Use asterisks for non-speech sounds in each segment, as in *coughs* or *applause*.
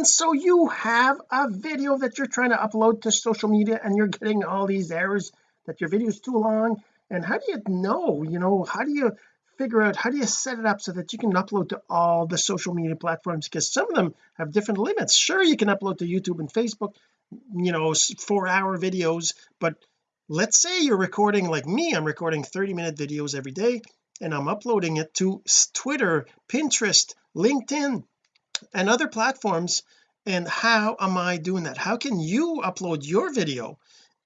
and so you have a video that you're trying to upload to social media and you're getting all these errors that your video is too long. And how do you know you know how do you figure out how do you set it up so that you can upload to all the social media platforms? Because some of them have different limits. Sure you can upload to YouTube and Facebook you know four hour videos but let's say you're recording like me I'm recording 30 minute videos every day and I'm uploading it to Twitter Pinterest LinkedIn and other platforms and how am I doing that? How can you upload your video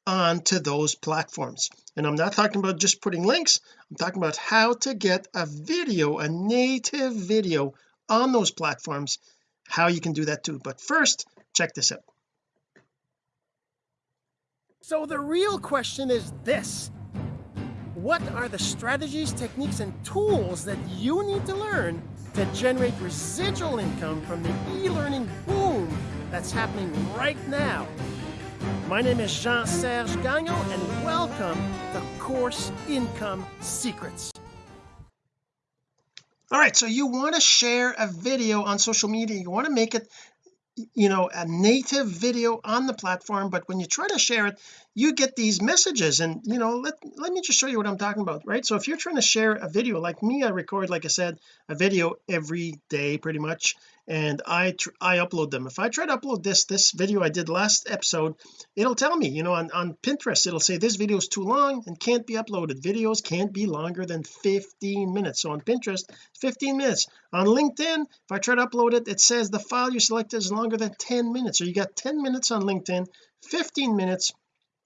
onto those platforms? And I'm not talking about just putting links I'm talking about how to get a video a native video on those platforms how you can do that too. But first check this out. So the real question is this. What are the strategies techniques and tools that you need to learn to generate residual income from the e-learning boom that's happening right now my name is Jean-Serge Gagnon, and welcome to Course Income Secrets. All right, so you want to share a video on social media. You want to make it you know a native video on the platform but when you try to share it you get these messages and you know let let me just show you what I'm talking about right? So if you're trying to share a video like me I record like I said a video every day pretty much and I I upload them. If I try to upload this this video I did last episode it'll tell me you know on, on Pinterest it'll say this video is too long and can't be uploaded. Videos can't be longer than 15 minutes. So on Pinterest 15 minutes. On LinkedIn if I try to upload it it says the file you selected is longer than 10 minutes. So you got 10 minutes on LinkedIn 15 minutes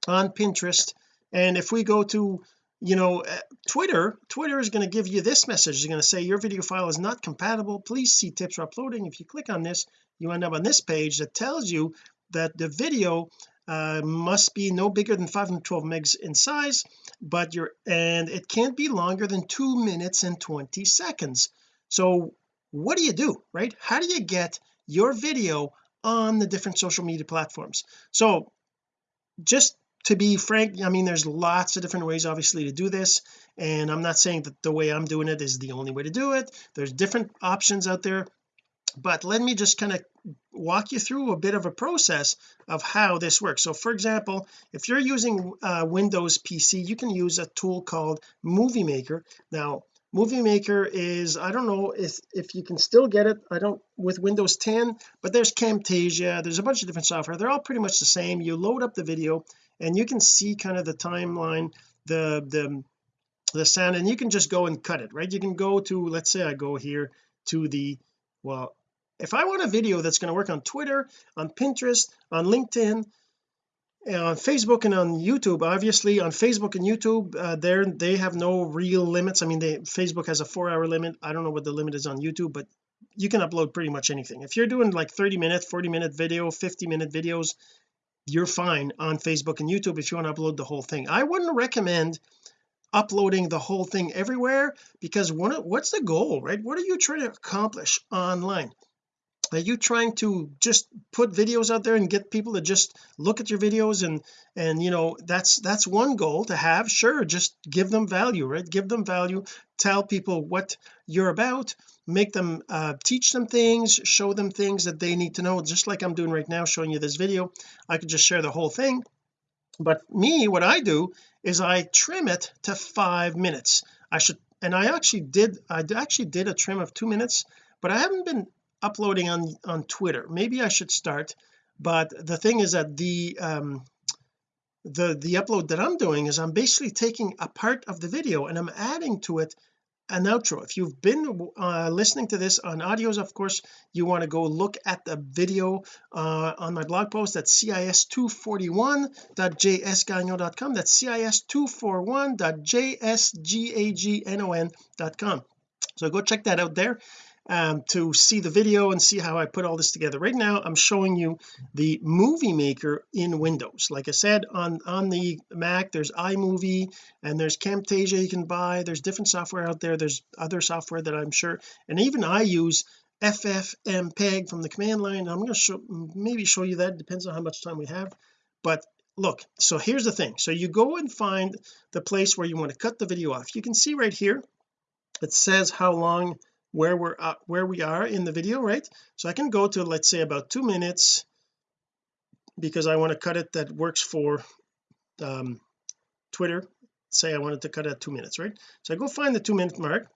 on Pinterest. And if we go to you know uh, Twitter Twitter is going to give you this message. It's going to say your video file is not compatible. Please see tips for uploading. If you click on this you end up on this page that tells you that the video uh, must be no bigger than 512 megs in size but you're and it can't be longer than two minutes and 20 seconds. So what do you do right? How do you get your video on the different social media platforms? So just to be frank I mean there's lots of different ways obviously to do this and I'm not saying that the way I'm doing it is the only way to do it. There's different options out there but let me just kind of walk you through a bit of a process of how this works. So for example if you're using uh, Windows PC you can use a tool called Movie Maker. Now movie maker is I don't know if if you can still get it I don't with Windows 10 but there's Camtasia there's a bunch of different software. They're all pretty much the same. You load up the video and you can see kind of the timeline the the the sound and you can just go and cut it right? You can go to let's say I go here to the well if I want a video that's going to work on Twitter on Pinterest on LinkedIn on Facebook and on YouTube obviously on Facebook and YouTube uh, there they have no real limits. I mean they Facebook has a four hour limit. I don't know what the limit is on YouTube but you can upload pretty much anything. If you're doing like 30 minute 40 minute video 50 minute videos you're fine on Facebook and YouTube if you want to upload the whole thing. I wouldn't recommend uploading the whole thing everywhere because what, what's the goal right? What are you trying to accomplish online are you trying to just put videos out there and get people to just look at your videos and and you know that's that's one goal to have. Sure just give them value right? Give them value. Tell people what you're about. Make them uh, teach them things. Show them things that they need to know. Just like I'm doing right now showing you this video. I could just share the whole thing. But me what I do is I trim it to five minutes. I should and I actually did I actually did a trim of two minutes but I haven't been uploading on on Twitter. Maybe I should start but the thing is that the um the the upload that I'm doing is I'm basically taking a part of the video and I'm adding to it an outro. If you've been uh, listening to this on audios of course you want to go look at the video uh, on my blog post. At cis241.jsgagnon.com that's cis241.jsgagnon.com so go check that out there um, to see the video and see how I put all this together. Right now I'm showing you the movie maker in Windows. Like I said on on the Mac there's iMovie and there's Camtasia you can buy. There's different software out there. There's other software that I'm sure and even I use FFmpeg from the command line. I'm going to show maybe show you that. Depends on how much time we have. But look so here's the thing. So you go and find the place where you want to cut the video off. You can see right here it says how long where we're uh, where we are in the video right? So I can go to let's say about two minutes because I want to cut it that works for um, Twitter. Say I wanted to cut at two minutes right? So I go find the two minute mark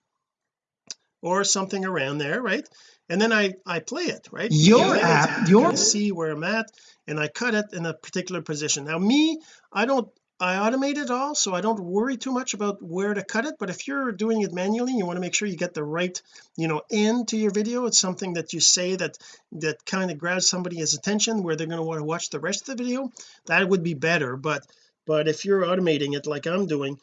or something around there right? And then I I play it right? Your app your see where I'm at and I cut it in a particular position. Now me I don't I automate it all so I don't worry too much about where to cut it but if you're doing it manually you want to make sure you get the right you know end to your video it's something that you say that that kind of grabs somebody's attention where they're going to want to watch the rest of the video that would be better but but if you're automating it like I'm doing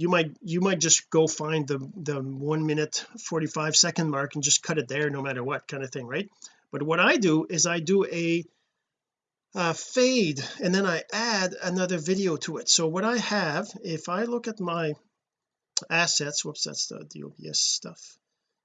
you might you might just go find the the one minute 45 second mark and just cut it there no matter what kind of thing right? But what I do is I do a uh, fade and then I add another video to it. So what I have if I look at my assets whoops that's the, the OBS stuff.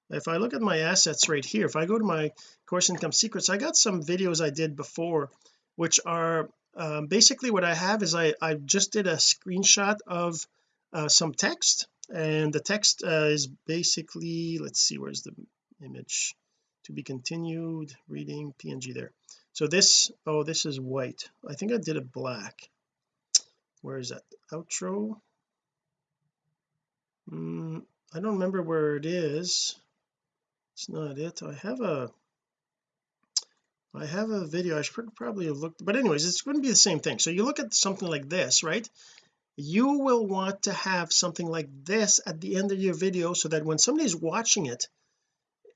If I look at my assets right here if I go to my course income secrets I got some videos I did before which are um, basically what I have is I I just did a screenshot of uh, some text and the text uh, is basically let's see where's the image? To be continued reading png there so this oh this is white. I think I did it black. Where is that? Outro? Mm, I don't remember where it is. It's not it. I have a I have a video. I should probably have looked but anyways it's going to be the same thing. So you look at something like this right? You will want to have something like this at the end of your video so that when somebody's watching it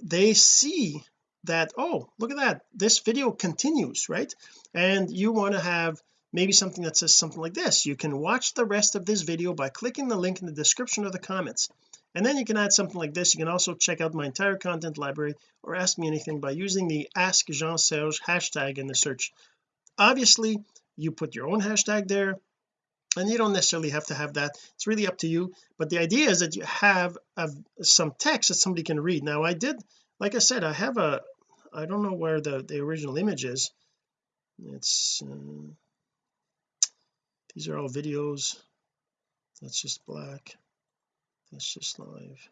they see that oh look at that this video continues right? And you want to have maybe something that says something like this. You can watch the rest of this video by clicking the link in the description of the comments. And then you can add something like this. You can also check out my entire content library or ask me anything by using the ask Jean-Serge hashtag in the search. Obviously you put your own hashtag there and you don't necessarily have to have that. It's really up to you. But the idea is that you have a, some text that somebody can read. Now I did like I said I have a I don't know where the the original image is. It's uh, these are all videos. That's just black. That's just live.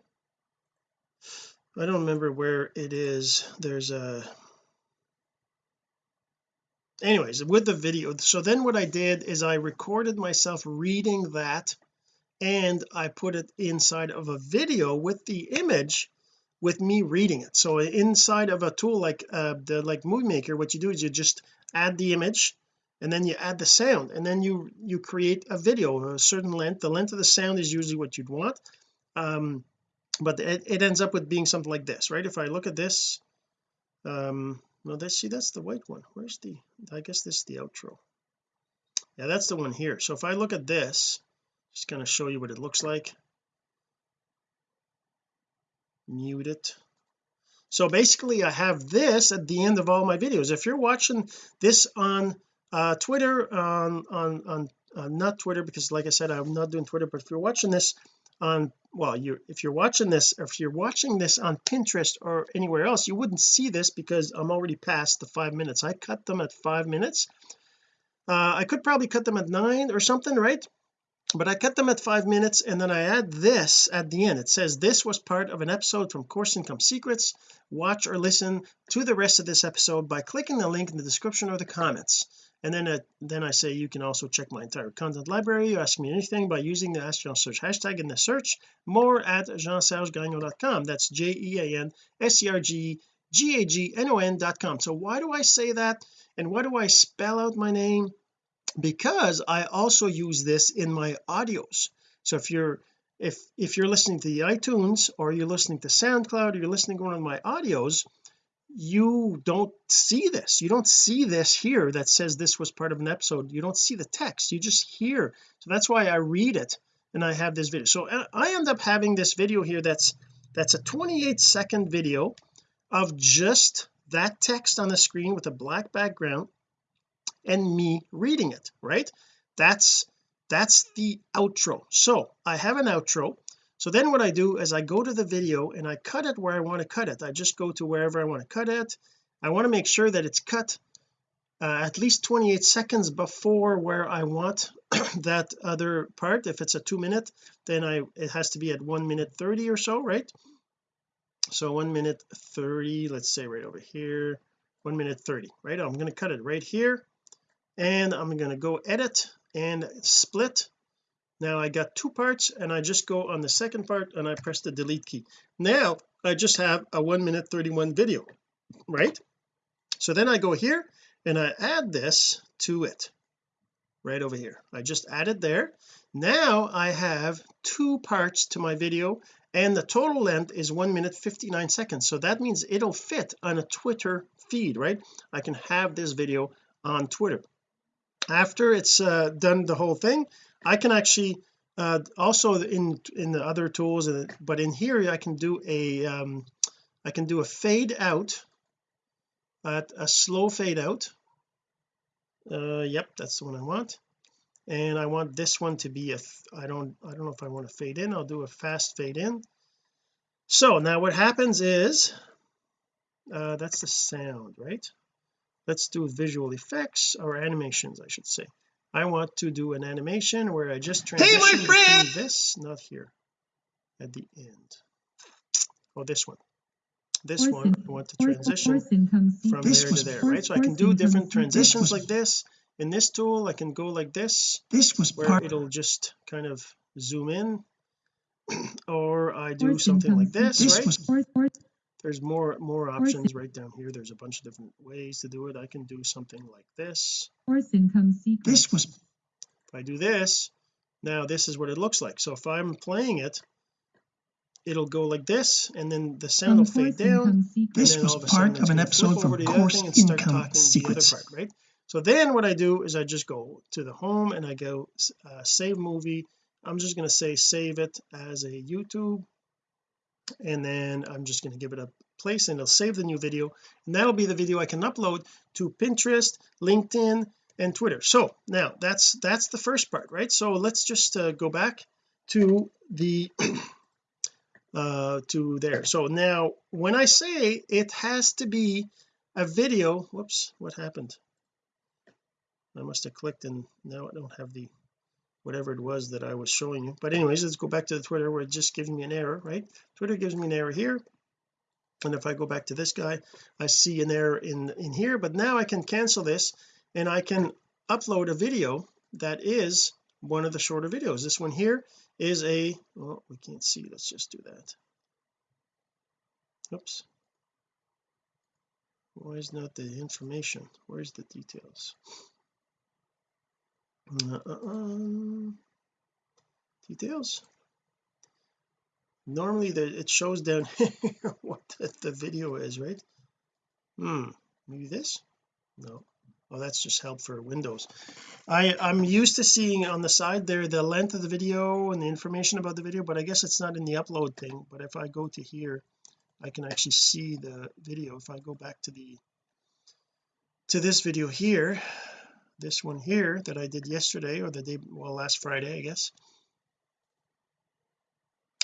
I don't remember where it is. There's a anyways with the video so then what I did is I recorded myself reading that and I put it inside of a video with the image with me reading it. So inside of a tool like uh the like movie maker what you do is you just add the image and then you add the sound and then you you create a video of a certain length. The length of the sound is usually what you'd want um but it, it ends up with being something like this right? If I look at this um well let's see that's the white one. Where's the I guess this is the outro. Yeah that's the one here. So if I look at this just kind of show you what it looks like mute it so basically I have this at the end of all my videos. If you're watching this on uh Twitter on on on uh, not Twitter because like I said I'm not doing Twitter but if you're watching this on well you if you're watching this if you're watching this on Pinterest or anywhere else you wouldn't see this because I'm already past the five minutes. I cut them at five minutes. Uh, I could probably cut them at nine or something right but I cut them at five minutes and then I add this at the end. It says this was part of an episode from course income secrets. Watch or listen to the rest of this episode by clicking the link in the description or the comments. And then uh, then I say you can also check my entire content library. You ask me anything by using the ask Jean Serge hashtag in the search. More at jeansergegagnon.com that's j-e-a-n-s-e-r-g-g-a-g-n-o-n.com so why do I say that? And why do I spell out my name because I also use this in my audios. So if you're if if you're listening to the iTunes or you're listening to SoundCloud or you're listening to one of my audios you don't see this. You don't see this here that says this was part of an episode. You don't see the text. You just hear. So that's why I read it and I have this video. So I end up having this video here that's that's a 28 second video of just that text on the screen with a black background and me reading it right? That's that's the outro. So I have an outro. So then what I do is I go to the video and I cut it where I want to cut it. I just go to wherever I want to cut it. I want to make sure that it's cut uh, at least 28 seconds before where I want *clears throat* that other part. If it's a two minute then I it has to be at one minute 30 or so right? So one minute 30 let's say right over here one minute 30 right? I'm going to cut it right here and I'm going to go edit and split. Now I got two parts and I just go on the second part and I press the delete key. Now I just have a one minute 31 video right? So then I go here and I add this to it right over here. I just added there. Now I have two parts to my video and the total length is one minute 59 seconds. So that means it'll fit on a Twitter feed right? I can have this video on Twitter after it's uh, done the whole thing I can actually uh, also in in the other tools uh, but in here I can do a um, I can do a fade out at a slow fade out. Uh yep that's the one I want. And I want this one to be a I don't I don't know if I want to fade in I'll do a fast fade in. So now what happens is uh that's the sound right let's do visual effects or animations I should say. I want to do an animation where I just transition hey, between this not here at the end. Oh this one. This one I want to transition from there to there right? So I can do different transitions like this. In this tool I can go like this this was where it'll just kind of zoom in. *clears throat* Or I do something like this, this right there's more more options right down here. There's a bunch of different ways to do it. I can do something like this. This was if I do this now this is what it looks like. So if I'm playing it it'll go like this and then the sound will fade down this was part of an episode from course income secrets. part, right? So then what I do is I just go to the home and I go uh, save movie. I'm just going to say save it as a YouTube and then I'm just going to give it a place and it'll save the new video. And that'll be the video I can upload to Pinterest LinkedIn and Twitter. So now that's that's the first part right? So let's just uh, go back to the *clears throat* uh to there. So now when I say it has to be a video whoops what happened? I must have clicked and now I don't have the whatever it was that I was showing you. But anyways let's go back to the Twitter where it's just giving me an error right? Twitter gives me an error here. And if I go back to this guy I see an error in in here. But now I can cancel this and I can upload a video that is one of the shorter videos. This one here is a well we can't see. Let's just do that. Oops. Why is not the information? Where's the details uh, uh, details? Normally the, it shows down *laughs* here what the, the video is right? Hmm maybe this? No. Oh that's just help for Windows. I I'm used to seeing on the side there the length of the video and the information about the video but I guess it's not in the upload thing. But if I go to here I can actually see the video. If I go back to the to this video here this one here that I did yesterday or the day well last Friday I guess.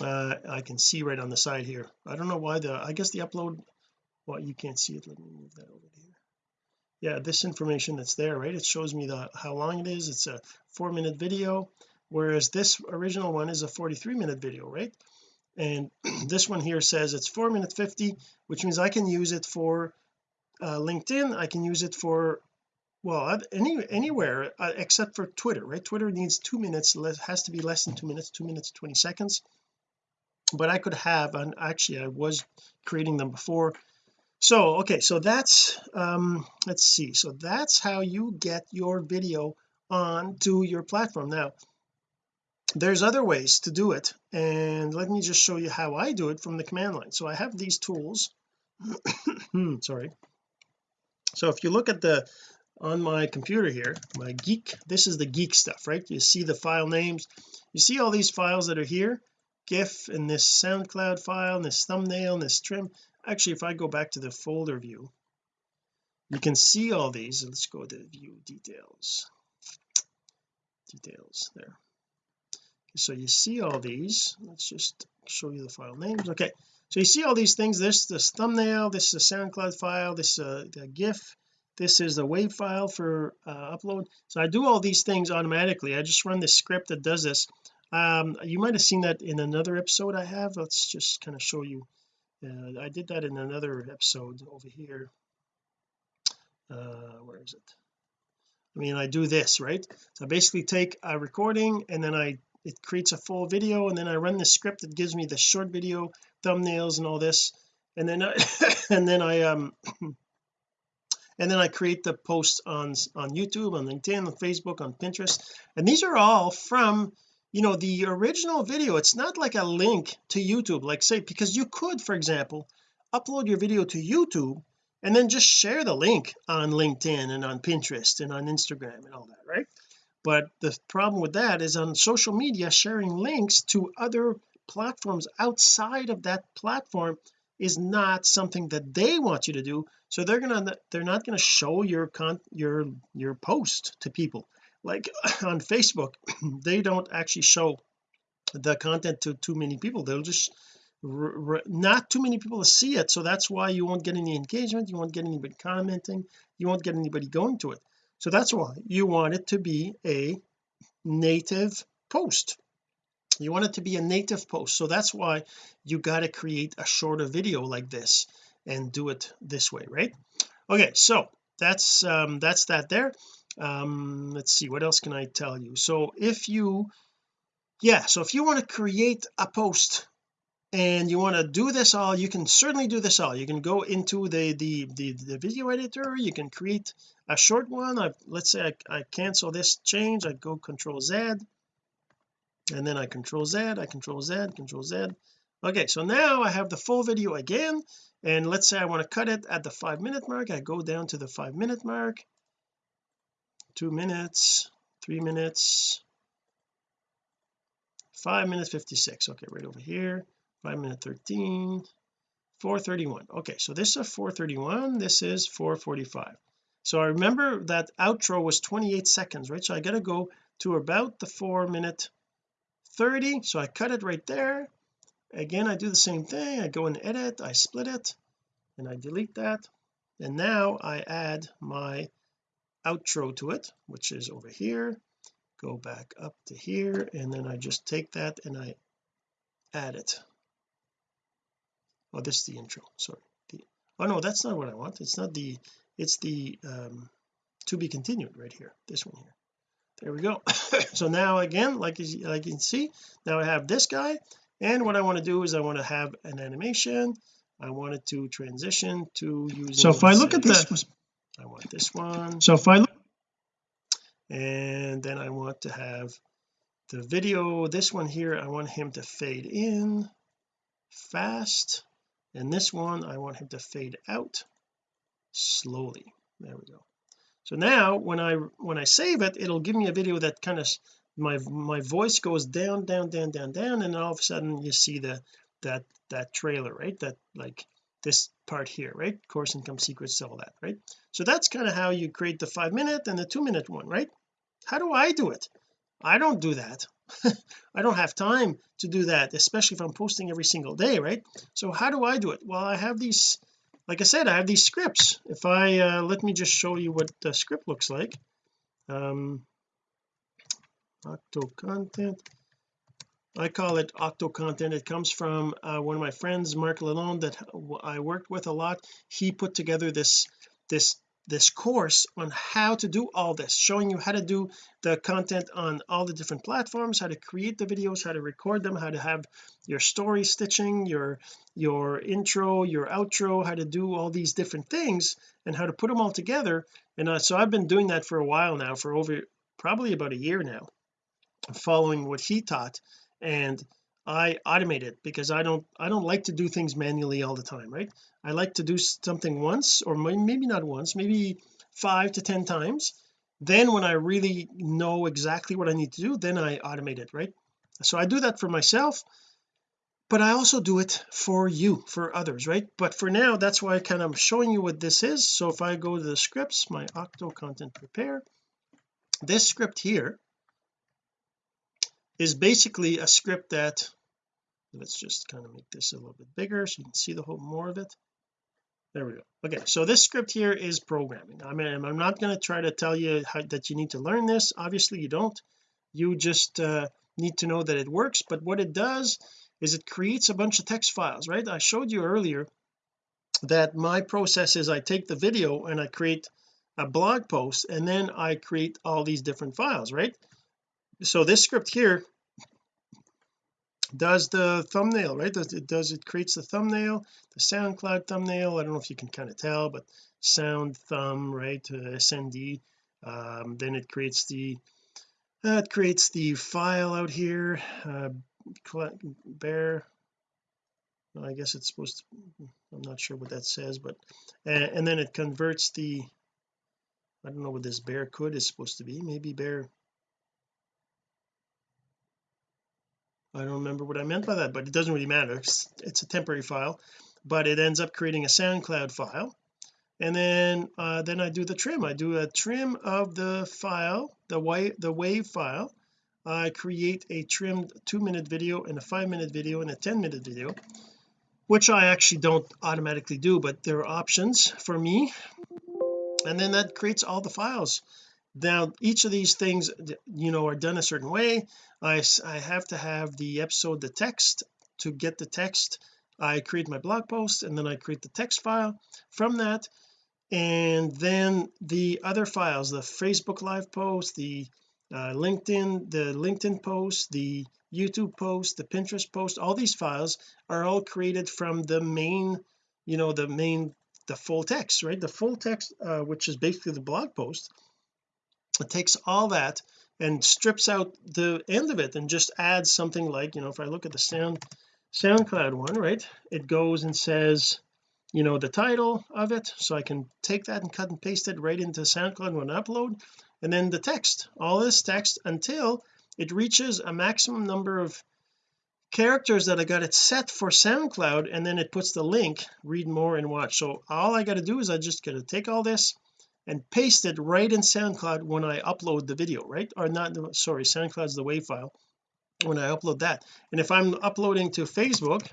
Uh I can see right on the side here. I don't know why the I guess the upload well you can't see it. Let me move that over here. Yeah this information that's there right? It shows me the how long it is. It's a four minute video whereas this original one is a 43 minute video right? And *clears throat* this one here says it's four minute 50 which means I can use it for uh, LinkedIn. I can use it for well any anywhere uh, except for Twitter right? Twitter needs two minutes less has to be less than two minutes two minutes 20 seconds. But I could have and actually I was creating them before. So okay so that's um let's see. So that's how you get your video on to your platform. Now there's other ways to do it and let me just show you how I do it from the command line. So I have these tools. *coughs* Sorry. So if you look at the on my computer here my geek this is the geek stuff right? You see the file names. You see all these files that are here gif and this SoundCloud file and this thumbnail and this trim. Actually if I go back to the folder view you can see all these. Let's go to view details. Details there. So you see all these. Let's just show you the file names. Okay. So you see all these things. This this thumbnail. This is a SoundCloud file. This uh the gif this is the wave file for uh, upload. So I do all these things automatically. I just run this script that does this. Um you might have seen that in another episode I have. Let's just kind of show you. Uh, I did that in another episode over here. Uh where is it? I mean I do this right? So I basically take a recording and then I it creates a full video and then I run the script that gives me the short video thumbnails and all this. And then I *laughs* and then I um *clears throat* and then I create the posts on on YouTube on LinkedIn on Facebook on Pinterest. And these are all from you know the original video. It's not like a link to YouTube like say because you could for example upload your video to YouTube and then just share the link on LinkedIn and on Pinterest and on Instagram and all that right? But the problem with that is on social media sharing links to other platforms outside of that platform is not something that they want you to do so they're gonna they're not going to show your con your your post to people. Like *coughs* on Facebook *coughs* they don't actually show the content to too many people. They'll just not too many people to see it so that's why you won't get any engagement you won't get anybody commenting you won't get anybody going to it. So that's why you want it to be a native post you want it to be a native post. So that's why you got to create a shorter video like this and do it this way right? Okay so that's um that's that there. Um let's see what else can I tell you? So if you yeah so if you want to create a post and you want to do this all you can certainly do this all. You can go into the the the, the video editor. You can create a short one. I let's say I, I cancel this change I go control Z and then I control Z I control Z control Z. Okay so now I have the full video again. And let's say I want to cut it at the five minute mark. I go down to the five minute mark. Two minutes three minutes five minutes 56 okay right over here. Five minute 13 431 okay so this is 431 this is 445 so I remember that outro was 28 seconds right? So I got to go to about the four minute 30 so I cut it right there. Again I do the same thing. I go and edit I split it and I delete that. And now I add my outro to it which is over here. Go back up to here and then I just take that and I add it. Oh this is the intro sorry. The, oh no that's not what I want. It's not the it's the um to be continued right here this one here there we go. *coughs* So now again like you, like you can see now I have this guy and what I want to do is I want to have an animation. I wanted to transition to using so if I look at this. I want this one. So if I look and then I want to have the video. This one here I want him to fade in fast. And this one I want him to fade out slowly. There we go so now when I when I save it it'll give me a video that kind of my my voice goes down down down down down and all of a sudden you see the that that trailer right? That like this part here right? Course income secrets all that right? So that's kind of how you create the five minute and the two minute one right? How do I do it? I don't do that. *laughs* I don't have time to do that especially if I'm posting every single day right? So how do I do it? Well I have these like I said I have these scripts. If I uh, let me just show you what the script looks like. Um octo content I call it octo content it comes from uh, one of my friends Mark Lalonde that I worked with a lot. He put together this this this course on how to do all this showing you how to do the content on all the different platforms how to create the videos how to record them how to have your story stitching your your intro your outro how to do all these different things and how to put them all together. And uh, so I've been doing that for a while now for over probably about a year now following what he taught. And I automate it because I don't I don't like to do things manually all the time right? I like to do something once or maybe not once maybe five to ten times. Then when I really know exactly what I need to do then I automate it right? So I do that for myself but I also do it for you for others right? But for now that's why I kind of showing you what this is. So if I go to the scripts my octo content prepare this script here is basically a script that let's just kind of make this a little bit bigger so you can see the whole more of it. There we go. Okay so this script here is programming. I mean I'm not going to try to tell you how, that you need to learn this. Obviously you don't. You just uh, need to know that it works but what it does is it creates a bunch of text files right? I showed you earlier that my process is I take the video and I create a blog post and then I create all these different files right so this script here does the thumbnail right? Does it does it creates the thumbnail the SoundCloud thumbnail? I don't know if you can kind of tell but sound thumb right uh, SND um, then it creates the uh, it creates the file out here uh, bear. Well, I guess it's supposed to I'm not sure what that says but and, and then it converts the I don't know what this bear could is supposed to be. Maybe bear I don't remember what I meant by that but it doesn't really matter. It's, it's a temporary file but it ends up creating a SoundCloud file. And then uh, then I do the trim. I do a trim of the file the wave the wave file. I create a trimmed two minute video and a five minute video and a 10 minute video which I actually don't automatically do but there are options for me. And then that creates all the files now each of these things you know are done a certain way. I, I have to have the episode the text. To get the text I create my blog post and then I create the text file from that. And then the other files the Facebook live post the uh, LinkedIn the LinkedIn post the YouTube post the Pinterest post all these files are all created from the main you know the main the full text right? The full text uh, which is basically the blog post it takes all that and strips out the end of it and just adds something like you know if I look at the sound SoundCloud one right it goes and says you know the title of it. So I can take that and cut and paste it right into SoundCloud when I upload. And then the text all this text until it reaches a maximum number of characters that I got it set for SoundCloud and then it puts the link read more and watch. So all I got to do is I just got to take all this and paste it right in SoundCloud when I upload the video right? Or not sorry SoundCloud's the WAV file when I upload that. And if I'm uploading to Facebook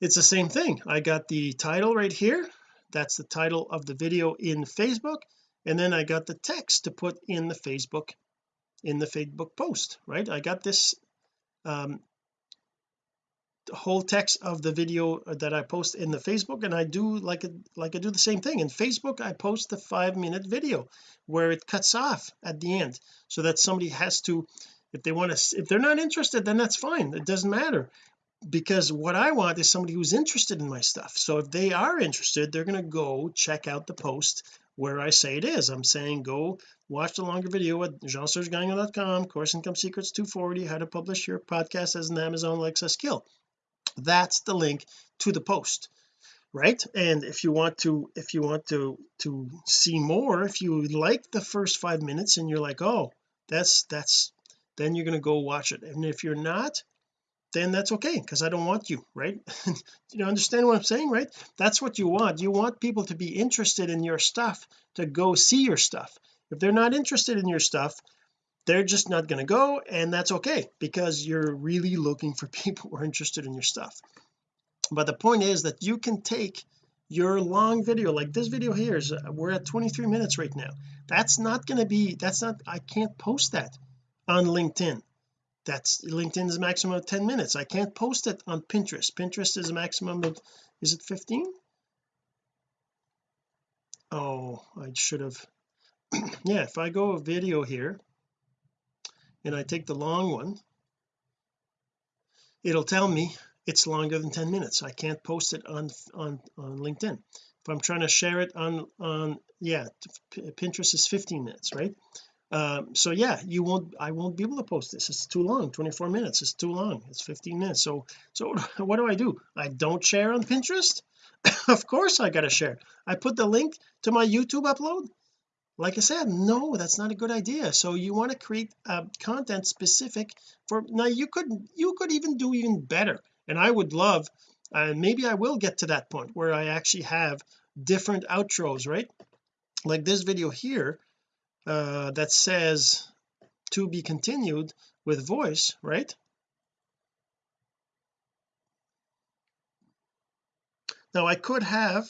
it's the same thing. I got the title right here. That's the title of the video in Facebook. And then I got the text to put in the Facebook in the Facebook post right? I got this um whole text of the video that I post in the Facebook and I do like it like I do the same thing. In Facebook I post the five minute video where it cuts off at the end so that somebody has to if they want to if they're not interested then that's fine. It doesn't matter because what I want is somebody who's interested in my stuff. So if they are interested they're going to go check out the post where I say it is. I'm saying go watch the longer video at jeansergegagnon.com course income secrets 240 how to publish your podcast as an Amazon Alexa skill that's the link to the post right? And if you want to if you want to to see more if you like the first five minutes and you're like oh that's that's then you're going to go watch it. And if you're not then that's okay because I don't want you right? *laughs* You understand what I'm saying right? That's what you want. You want people to be interested in your stuff to go see your stuff. If they're not interested in your stuff they're just not going to go and that's okay because you're really looking for *laughs* people who are interested in your stuff. But the point is that you can take your long video like this video here is uh, we're at 23 minutes right now. That's not going to be that's not I can't post that on LinkedIn. That's LinkedIn is maximum of 10 minutes. I can't post it on Pinterest. Pinterest is a maximum of is it 15 oh I should have *clears throat* yeah if I go video here and I take the long one it'll tell me it's longer than 10 minutes. I can't post it on on on LinkedIn. If I'm trying to share it on on yeah Pinterest is 15 minutes right? Um, so yeah you won't I won't be able to post this. It's too long 24 minutes. It's too long. It's 15 minutes. So so *laughs* what do I do? I don't share on Pinterest? *coughs* Of course I gotta share. I put the link to my YouTube upload like I said no that's not a good idea. So you want to create uh, content specific for now you could you could even do even better. And I would love and uh, maybe I will get to that point where I actually have different outros right? Like this video here uh, that says to be continued with voice right? Now I could have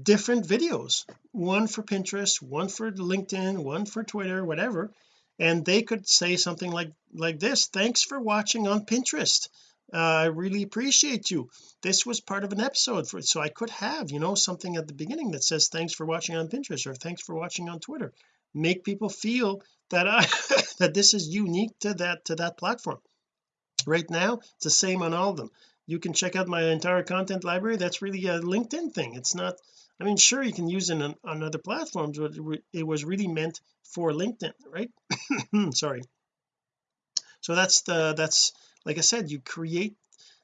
different videos. One for Pinterest one for LinkedIn one for Twitter whatever. And they could say something like like this thanks for watching on Pinterest. Uh, I really appreciate you. This was part of an episode for so I could have you know something at the beginning that says thanks for watching on Pinterest or thanks for watching on Twitter make people feel that I *laughs* that this is unique to that to that platform. Right now it's the same on all of them. You can check out my entire content library. That's really a LinkedIn thing. It's not I mean sure you can use it on, on other platforms but it was really meant for LinkedIn right? *coughs* Sorry. So that's the that's like I said you create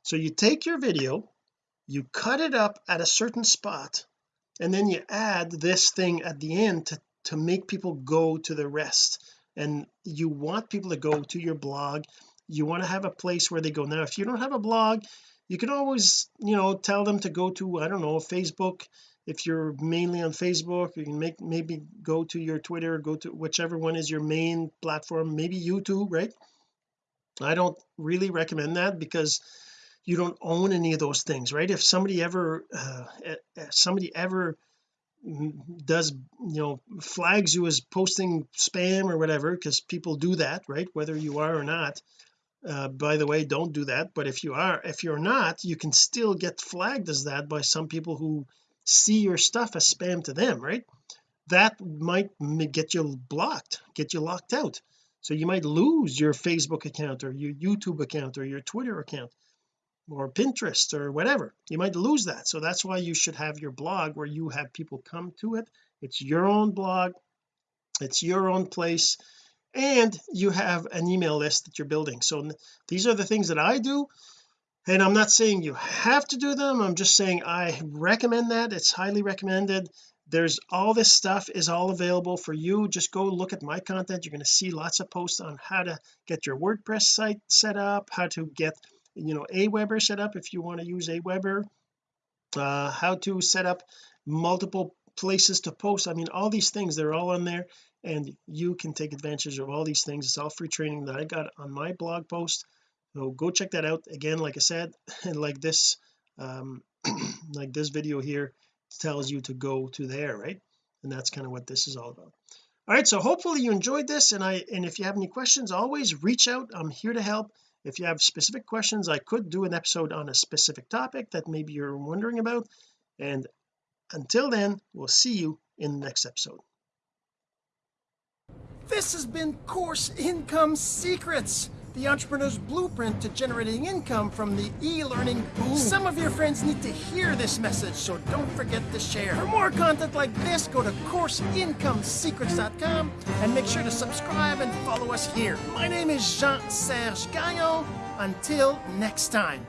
so you take your video you cut it up at a certain spot and then you add this thing at the end to to make people go to the rest. And you want people to go to your blog. You want to have a place where they go. Now if you don't have a blog you can always you know tell them to go to I don't know Facebook if you're mainly on Facebook you can make maybe go to your Twitter go to whichever one is your main platform maybe YouTube right? I don't really recommend that because you don't own any of those things right? If somebody ever uh, somebody ever does you know flags you as posting spam or whatever because people do that right? Whether you are or not. Uh, by the way don't do that. But if you are if you're not you can still get flagged as that by some people who see your stuff as spam to them right? That might get you blocked get you locked out. So you might lose your Facebook account or your YouTube account or your Twitter account or Pinterest or whatever. You might lose that. So that's why you should have your blog where you have people come to it. It's your own blog. It's your own place. And you have an email list that you're building. So these are the things that I do and I'm not saying you have to do them I'm just saying I recommend that it's highly recommended. There's all this stuff is all available for you just go look at my content you're going to see lots of posts on how to get your WordPress site set up how to get you know Aweber set up if you want to use Aweber. Uh, how to set up multiple places to post I mean all these things they're all on there and you can take advantage of all these things it's all free training that I got on my blog post so go check that out. Again like I said *laughs* and like this um *clears throat* like this video here tells you to go to there right? And that's kind of what this is all about. All right so hopefully you enjoyed this and I and if you have any questions always reach out. I'm here to help. If you have specific questions I could do an episode on a specific topic that maybe you're wondering about. And until then we'll see you in the next episode. This has been course income secrets the entrepreneur's blueprint to generating income from the e-learning boom. Some of your friends need to hear this message, so don't forget to share. For more content like this, go to CourseIncomeSecrets.com and make sure to subscribe and follow us here. My name is Jean-Serge Gagnon. Until next time.